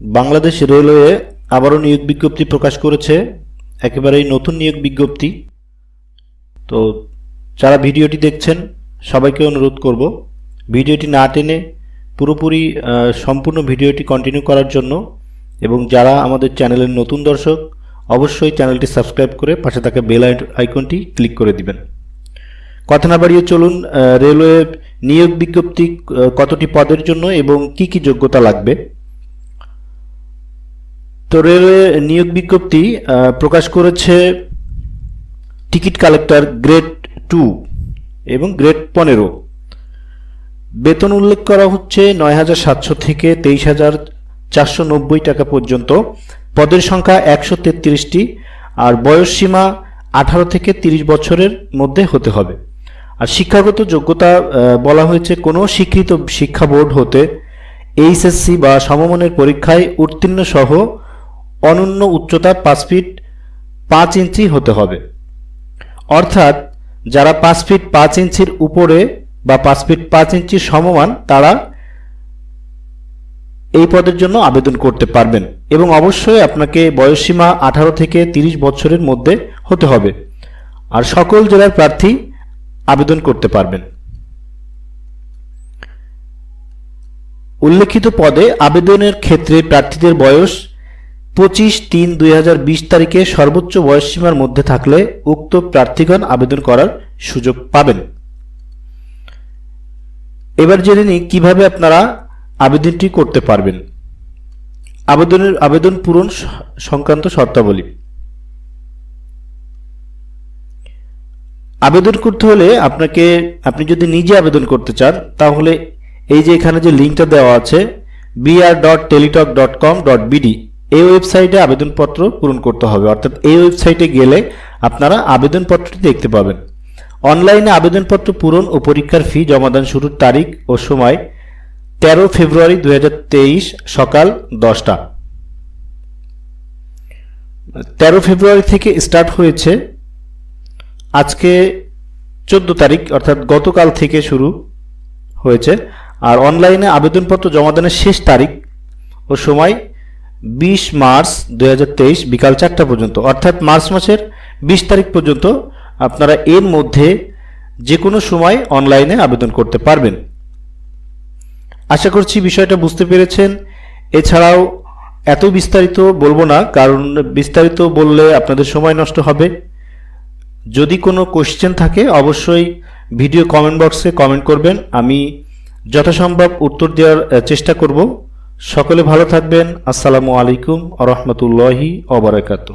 Bangladesh railway আবারও নিয়োগ বিজ্ঞপ্তি প্রকাশ করেছে। একেবারেই নতুন নিয়োগ বিজ্ঞপ্তি। তো যারা ভিডিওটি দেখছেন, সবাইকে অনুরোধ করব, ভিডিওটি না টেনে পুরোপুরি সম্পূর্ণ ভিডিওটি কন্টিনিউ করার জন্য এবং যারা আমাদের চ্যানেলের নতুন দর্শক, অবশ্যই চ্যানেলটি সাবস্ক্রাইব করে পাশে থাকা বেল আইকনটি ক্লিক করে দিবেন। কথা না বাড়িয়ে চলুন রেলওয়ে নিয়োগ বিজ্ঞপ্তি কতটি পদের জন্য এবং কি কি যোগ্যতা লাগবে? তো রেলওয়ে নিয়োগ বিজ্ঞপ্তি প্রকাশ করেছে টিকিট কালেক্টর গ্রেড টু এবং গ্রেড পনেরো। বেতন উল্লেখ করা হচ্ছে নয় হাজার সাতশো থেকে তেইশ হাজার চারশো নব্বই টাকা পর্যন্ত। পদের সংখ্যা একশো তেত্রিশটি আর বয়স সীমা আঠারো থেকে তিরিশ বছরের মধ্যে হতে হবে। আর শিক্ষাগত যোগ্যতা বলা হয়েছে কোনো স্বীকৃত শিক্ষা বোর্ড হতে এইচএসসি বা সমমানের পরীক্ষায় উত্তীর্ণ সহ অনন্য উচ্চতা পাঁচ ফিট পাঁচ ইঞ্চি হতে হবে। অর্থাৎ যারা পাঁচ ফিট পাঁচ ইঞ্চির উপরে বা পাঁচ ফিট পাঁচ ইঞ্চির সমমান, তারা এই পদের জন্য আবেদন করতে পারবেন এবং অবশ্যই আপনাকে বয়সসীমা আঠারো থেকে তিরিশ বছরের মধ্যে হতে হবে আর সকল জেলার প্রার্থী আবেদন করতে পারবেন। উল্লেখিত পদে আবেদনের ক্ষেত্রে প্রার্থীদের বয়স পঁচিশ তিন দুই তারিখে সর্বোচ্চ বয়সসীমার মধ্যে থাকলে উক্ত প্রার্থীগণ আবেদন করার সুযোগ পাবেন। এবার জেনে নিই কীভাবে আপনারা আবেদনটি করতে পারবেন। আবেদনের আবেদন পূরণ সংক্রান্ত শর্তাবলী। আবেদন করতে হলে আপনাকে, আপনি যদি নিজে আবেদন করতে চান, তাহলে এই যে এখানে যে লিঙ্কটা দেওয়া আছে BR dot Teletalk dot com dot BD এই ওয়েবসাইটে আবেদনপত্র পূরণ করতে হবে। অর্থাৎ এই ওয়েবসাইটে গেলে আপনারা আবেদনপত্রটি দেখতে পাবেন। অনলাইনে আবেদনপত্র পূরণ ও পরীক্ষার ফি জমাদান শুরুর তারিখ ও সময় তেরো ফেব্রুয়ারি দু হাজার তেইশ সকাল দশটা। তেরো ফেব্রুয়ারি থেকে স্টার্ট হয়েছে আজকে চোদ্দ তারিখ, অর্থাৎ গতকাল থেকে শুরু হয়েছে। আর অনলাইনে আবেদনপত্র জমাদানের শেষ তারিখ ও সময় বিশ মার্চ দুই হাজার তেইশ বিকাল চারটা পর্যন্ত। অর্থাৎ মার্চ মাসের বিশ তারিখ পর্যন্ত আপনারা এর মধ্যে যে কোনো সময় অনলাইনে আবেদন করতে পারবেন। আশা করছি বিষয়টা বুঝতে পেরেছেন। এছাড়াও এত বিস্তারিত বলব না, কারণ বিস্তারিত বললে আপনাদের সময় নষ্ট হবে। যদি কোনো কোশ্চেন থাকে, অবশ্যই ভিডিও কমেন্ট বক্সে কমেন্ট করবেন। আমি যথাসম্ভব উত্তর দেওয়ার চেষ্টা করব। সকলে ভালো থাকবেন। আসসালামু আলাইকুম আ রহমতুল্লাহি অবরাকাতু